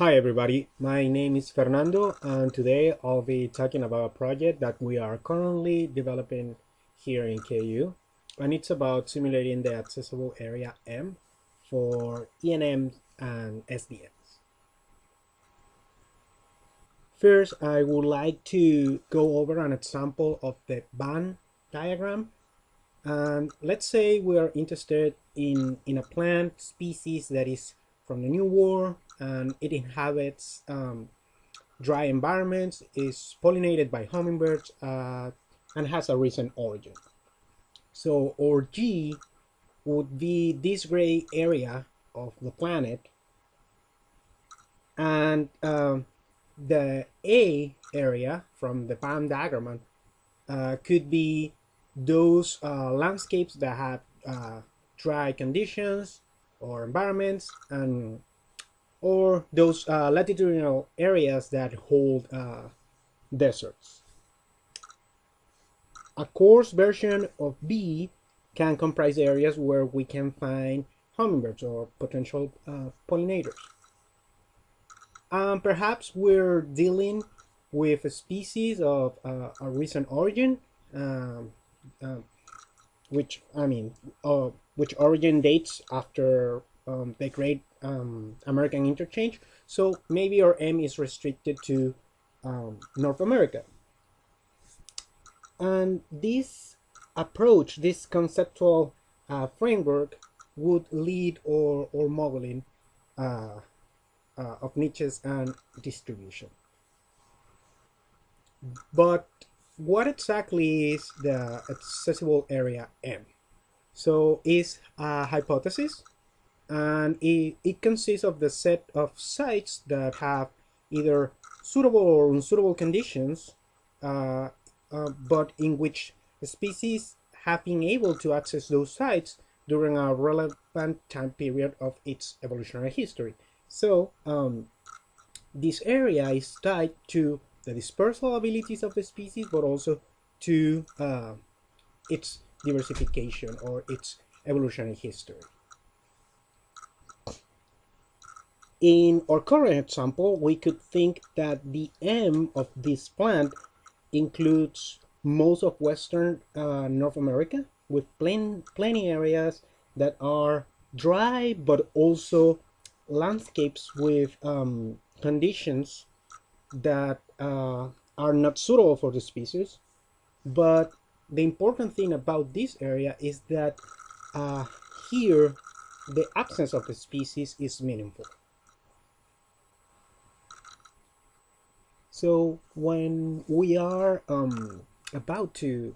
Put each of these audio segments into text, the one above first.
Hi everybody, my name is Fernando and today I'll be talking about a project that we are currently developing here in KU and it's about simulating the accessible area M for ENMs and SDMs. First, I would like to go over an example of the Venn diagram and let's say we are interested in, in a plant species that is from the New World and it inhabits um, dry environments, is pollinated by hummingbirds, uh, and has a recent origin. So our G would be this gray area of the planet, and um, the A area from the Venn diagram uh, could be those uh, landscapes that have uh, dry conditions or environments and or those uh, latitudinal areas that hold uh, deserts. A coarse version of B can comprise areas where we can find hummingbirds or potential uh, pollinators. Um, perhaps we're dealing with a species of uh, a recent origin, um, um, which I mean, uh, which origin dates after um, the Great um, American Interchange. So maybe our M is restricted to um, North America. And this approach, this conceptual uh, framework would lead or, or modeling uh, uh, of niches and distribution. But what exactly is the accessible area M? So is a hypothesis and it, it consists of the set of sites that have either suitable or unsuitable conditions uh, uh, but in which species have been able to access those sites during a relevant time period of its evolutionary history. So um, this area is tied to the dispersal abilities of the species, but also to uh, its diversification or its evolutionary history. In our current example, we could think that the M of this plant includes most of Western uh, North America with plen plenty areas that are dry but also landscapes with um, conditions that uh, are not suitable for the species. But the important thing about this area is that uh, here the absence of the species is meaningful. So when we are um, about to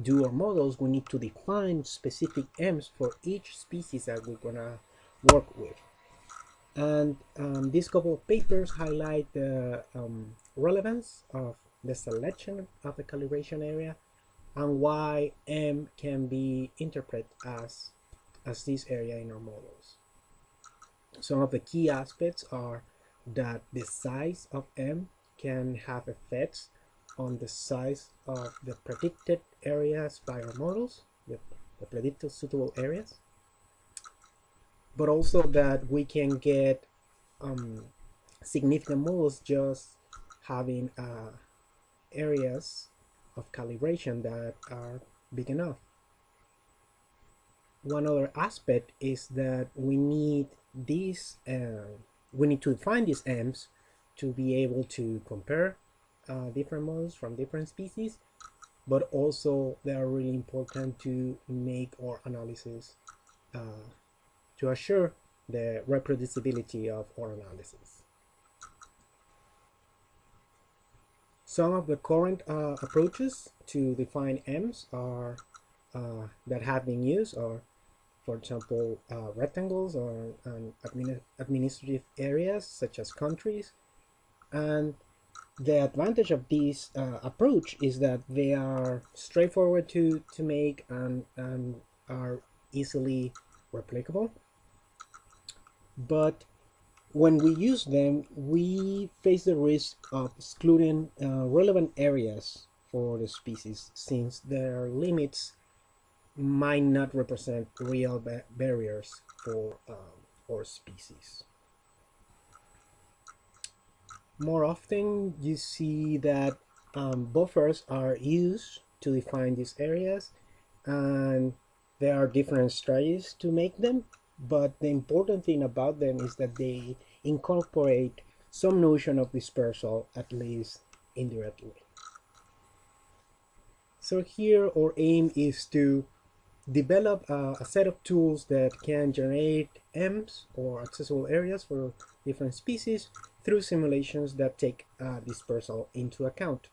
do our models, we need to define specific M's for each species that we're gonna work with. And um, these couple of papers highlight the um, relevance of the selection of the calibration area and why M can be interpreted as, as this area in our models. Some of the key aspects are that the size of M can have effects on the size of the predicted areas by our models, the, the predicted suitable areas, but also that we can get um, significant models just having uh, areas of calibration that are big enough. One other aspect is that we need these, uh, we need to define these M's to be able to compare uh, different models from different species but also they are really important to make our analysis uh, to assure the reproducibility of our analysis. Some of the current uh, approaches to define M's are uh, that have been used are, for example, uh, rectangles or admin administrative areas such as countries, and the advantage of this uh, approach is that they are straightforward to to make and, and are easily replicable. But when we use them we face the risk of excluding uh, relevant areas for the species since their limits might not represent real ba barriers for um, our species more often you see that um, buffers are used to define these areas and there are different strategies to make them but the important thing about them is that they incorporate some notion of dispersal at least indirectly. So here our aim is to develop uh, a set of tools that can generate M's or accessible areas for different species through simulations that take uh, dispersal into account.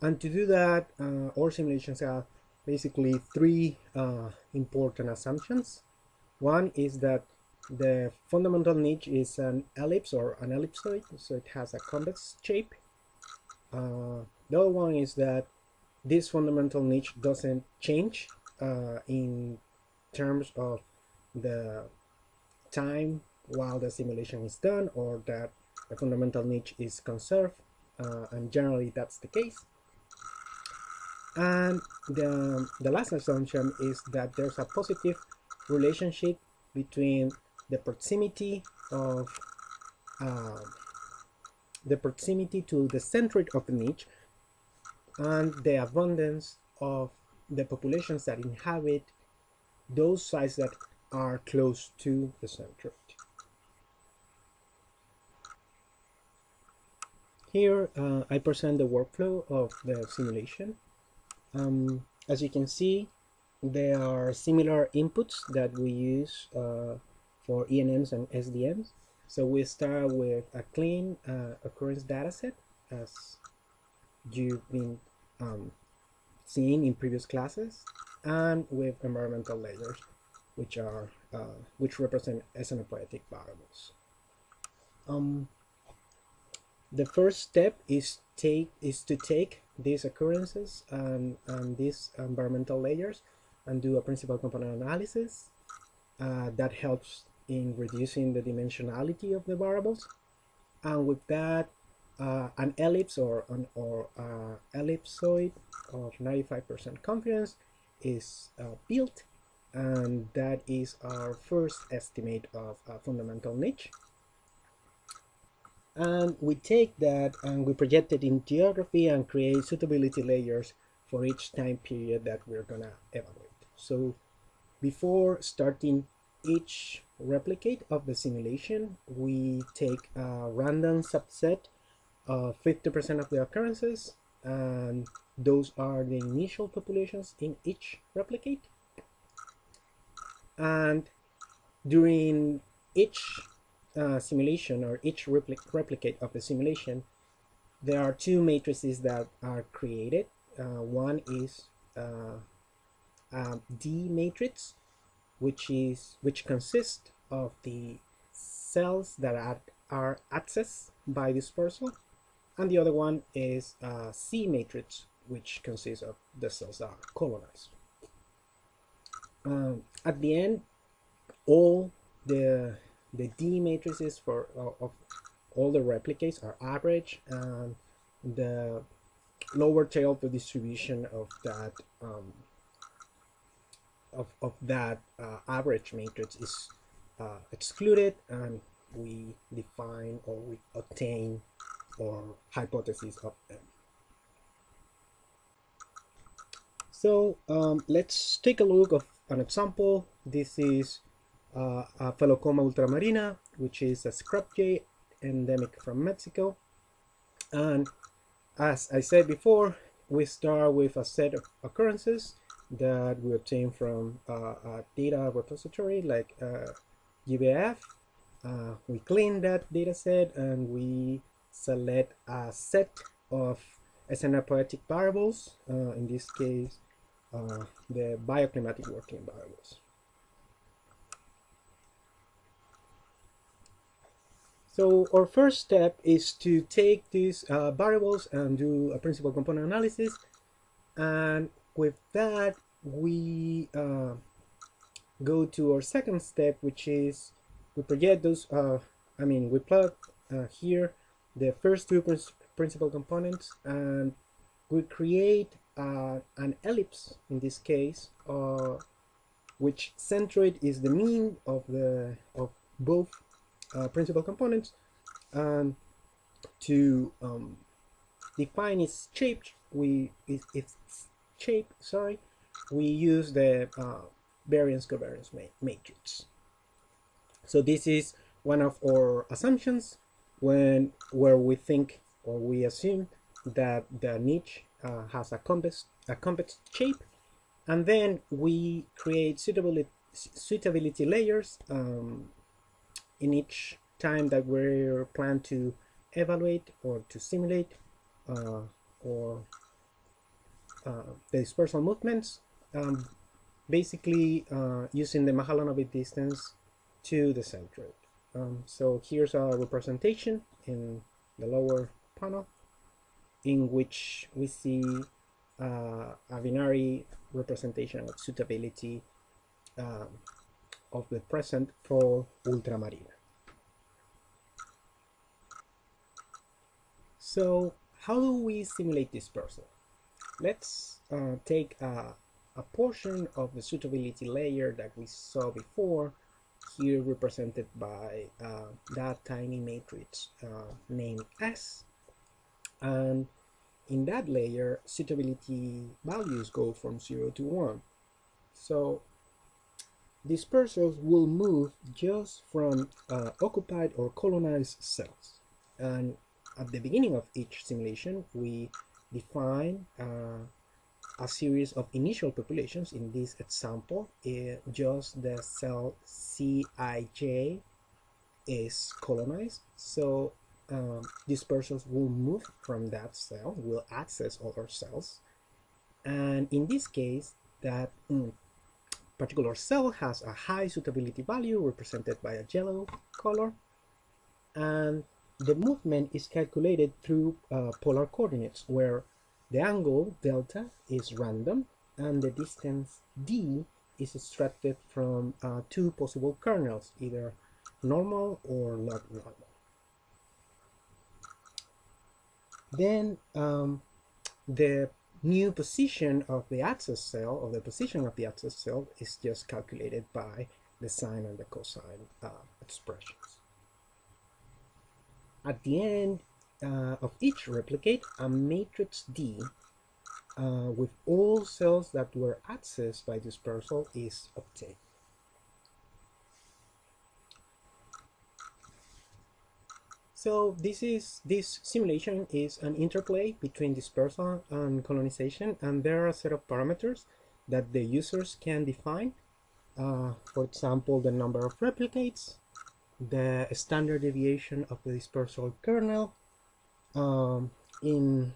And to do that, uh, our simulations have basically three uh, important assumptions. One is that the fundamental niche is an ellipse or an ellipsoid, so it has a convex shape. Uh, the other one is that this fundamental niche doesn't change uh, in terms of the time while the simulation is done or that the fundamental niche is conserved uh, and generally that's the case. And the, the last assumption is that there's a positive relationship between the proximity of uh, the proximity to the centroid of the niche and the abundance of the populations that inhabit those sites that are close to the centroid. Here uh, I present the workflow of the simulation. Um, as you can see, there are similar inputs that we use uh, for ENMs and SDMs. So we start with a clean uh, occurrence dataset as you've been um, seeing in previous classes and with environmental layers which are uh, which represent scenopoetic variables. Um, the first step is take is to take these occurrences and, and these environmental layers and do a principal component analysis uh, that helps in reducing the dimensionality of the variables and with that uh, an ellipse or an or uh, ellipsoid of 95% confidence is uh, built and that is our first estimate of a fundamental niche. And we take that and we project it in geography and create suitability layers for each time period that we're gonna evaluate. So before starting each replicate of the simulation we take a random subset of 50% of the occurrences and those are the initial populations in each replicate. And during each uh, simulation or each repli replicate of the simulation there are two matrices that are created. Uh, one is uh, a D matrix which is which consists of the cells that are, are accessed by dispersal and the other one is a C matrix which consists of the cells that are colonized. Um, at the end, all the the D matrices for uh, of all the replicates are average, and the lower tail of the distribution of that um, of of that uh, average matrix is uh, excluded, and we define or we obtain or hypothesis of them. So um, let's take a look of an example. This is uh, Aphelocoma ultramarina, which is a scrub jay endemic from Mexico. And as I said before, we start with a set of occurrences that we obtain from uh, a data repository like uh, GBIF. Uh, we clean that data set and we select a set of scenopoetic variables, uh, in this case uh, the bioclimatic WorldClim variables. So our first step is to take these uh, variables and do a principal component analysis. And with that, we uh, go to our second step, which is we project those, uh, I mean, we plot uh, here the first two principal components and we create uh, an ellipse in this case uh, which centroid is the mean of the of both uh, principal components and to um, define its shape, we its, shape. Sorry, we use the uh, variance covariance ma matrix. So this is one of our assumptions when where we think or we assume that the niche uh, has a convex a convex shape, and then we create suitability suitability layers um, in each time that we're plan to evaluate or to simulate uh, or uh, the dispersal movements um, basically uh, using the Mahalanobis distance to the center. Um, so here's a representation in the lower panel in which we see uh, a binary representation of suitability um, of the present for ultramarina. So how do we simulate dispersal? Let's uh, take a, a portion of the suitability layer that we saw before here represented by uh, that tiny matrix uh, named S. And in that layer suitability values go from 0 to 1 so dispersals will move just from uh, occupied or colonized cells. And at the beginning of each simulation we define uh, a series of initial populations. In this example, uh, just the cell Cij is colonized. So um, dispersals will move from that cell, will access other cells. And in this case, that mm, particular cell has a high suitability value represented by a yellow color. And the movement is calculated through uh, polar coordinates where the angle delta is random and the distance d is extracted from uh, two possible kernels, either normal or log normal. Then um, the new position of the axis cell, or the position of the axis cell, is just calculated by the sine and the cosine uh, expressions. At the end, uh, of each replicate, a matrix D uh, with all cells that were accessed by dispersal is obtained. So this is this simulation is an interplay between dispersal and colonization, and there are a set of parameters that the users can define. Uh, for example, the number of replicates, the standard deviation of the dispersal kernel, um, in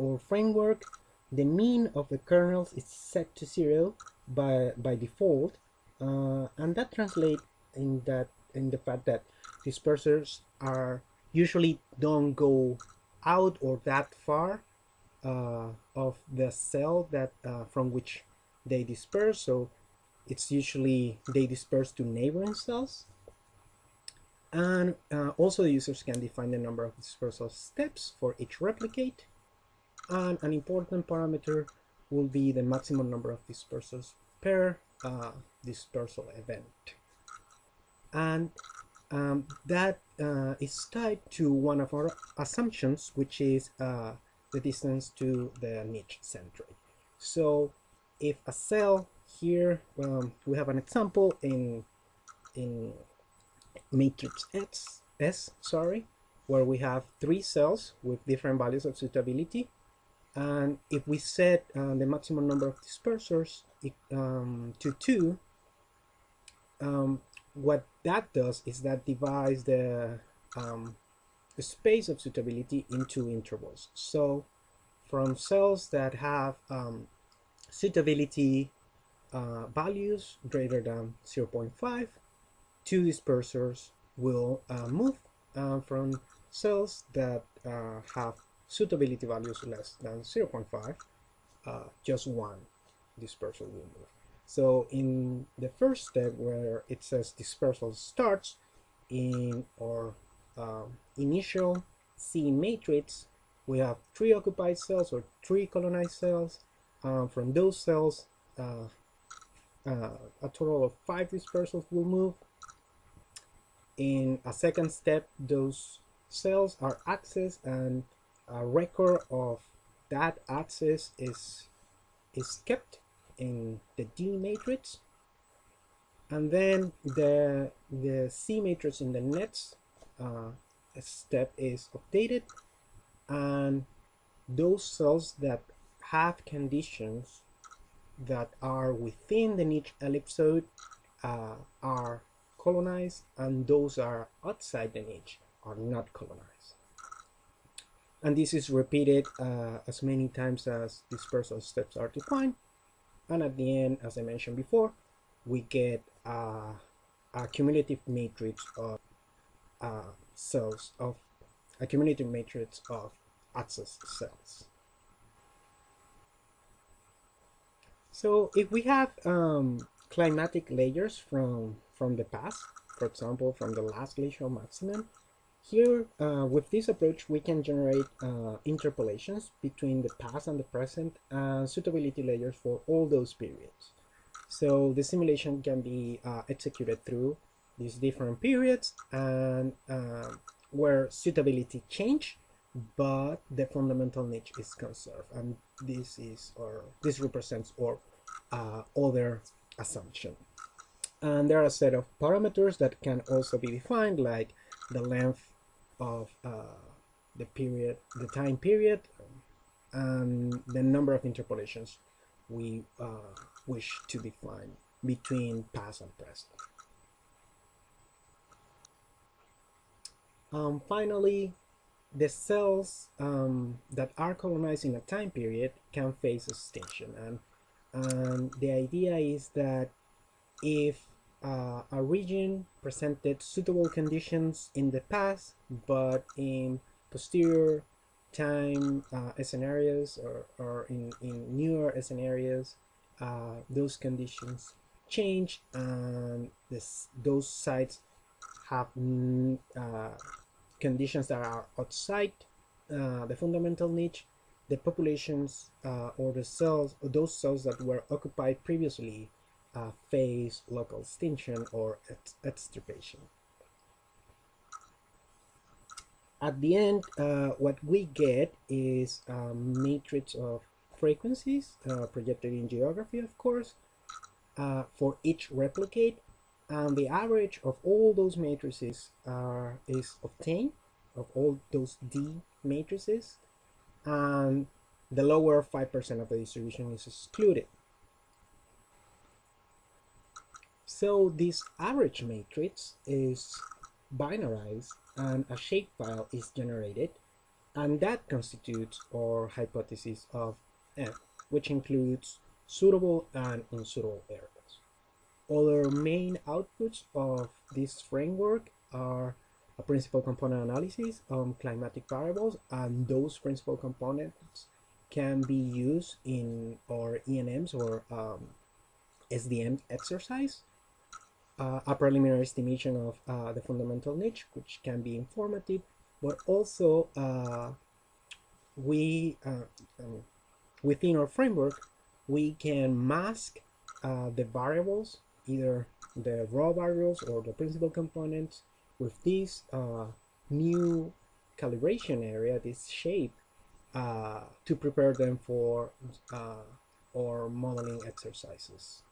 our framework, the mean of the kernels is set to zero by by default, uh, and that translates in that in the fact that dispersers are usually don't go out or that far uh, of the cell that uh, from which they disperse. So it's usually they disperse to neighboring cells and uh, also the users can define the number of dispersal steps for each replicate. And an important parameter will be the maximum number of dispersals per uh, dispersal event. And um, that uh, is tied to one of our assumptions, which is uh, the distance to the niche centroid. So if a cell here, um, we have an example in, in matrix S, S sorry, where we have three cells with different values of suitability. And if we set uh, the maximum number of dispersers um, to two, um, what that does is that divides the, um, the space of suitability into intervals. So from cells that have um, suitability uh, values greater than 0.5 two dispersers will uh, move uh, from cells that uh, have suitability values less than 0.5, uh, just one dispersal will move. So in the first step where it says dispersal starts in our um, initial C matrix, we have three occupied cells or three colonized cells. Um, from those cells, uh, uh, a total of five dispersals will move in a second step, those cells are accessed and a record of that access is is kept in the D matrix. And then the the C matrix in the next uh, step is updated. And those cells that have conditions that are within the niche ellipsoid uh, are colonized and those are outside the niche are not colonized. And this is repeated uh, as many times as dispersal steps are defined. And at the end as I mentioned before we get uh, a cumulative matrix of uh, cells of a cumulative matrix of access cells. So if we have um, climatic layers from from the past for example from the last glacial maximum here, uh, with this approach, we can generate uh, interpolations between the past and the present and suitability layers for all those periods. So the simulation can be uh, executed through these different periods and uh, where suitability change, but the fundamental niche is conserved. And this is or this represents our uh, other assumption. And there are a set of parameters that can also be defined like the length of uh, the period, the time period, and the number of interpolations we uh, wish to define between past and present. Um, finally, the cells um, that are colonized in a time period can face extinction and, and the idea is that if uh, a region presented suitable conditions in the past, but in posterior time uh, scenarios or, or in, in newer scenarios, uh, those conditions change and this, those sites have uh, conditions that are outside uh, the fundamental niche, the populations uh, or the cells, or those cells that were occupied previously uh, phase local extinction or extirpation. At the end, uh, what we get is a matrix of frequencies uh, projected in geography, of course, uh, for each replicate, and the average of all those matrices are, is obtained, of all those D matrices, and the lower 5% of the distribution is excluded. So this average matrix is binarized and a shapefile is generated and that constitutes our hypothesis of M, which includes suitable and unsuitable areas. Other main outputs of this framework are a principal component analysis on climatic variables and those principal components can be used in our ENMs or um, SDM exercise uh, a preliminary estimation of uh, the fundamental niche, which can be informative, but also uh, we, uh, um, within our framework, we can mask uh, the variables, either the raw variables or the principal components, with this uh, new calibration area, this shape, to prepare them for our modeling exercises.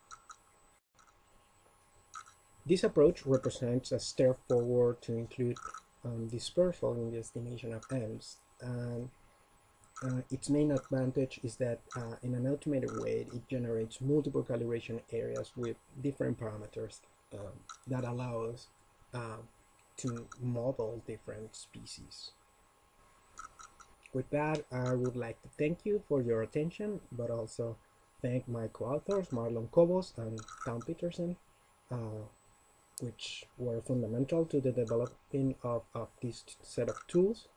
This approach represents a step forward to include um, dispersal in the estimation of M's and uh, its main advantage is that uh, in an automated way it generates multiple calibration areas with different parameters um, that allow us uh, to model different species. With that, I would like to thank you for your attention, but also thank my co-authors Marlon Cobos and Town Peterson uh, which were fundamental to the developing of, of this set of tools.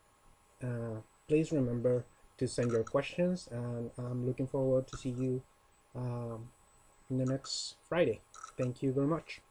Uh, please remember to send your questions and I'm looking forward to see you um, in the next Friday. Thank you very much.